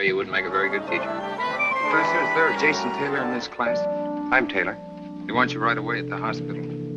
way, you wouldn't make a very good teacher. Professor, is there a Jason Taylor in this class? I'm Taylor. They want you right away at the hospital.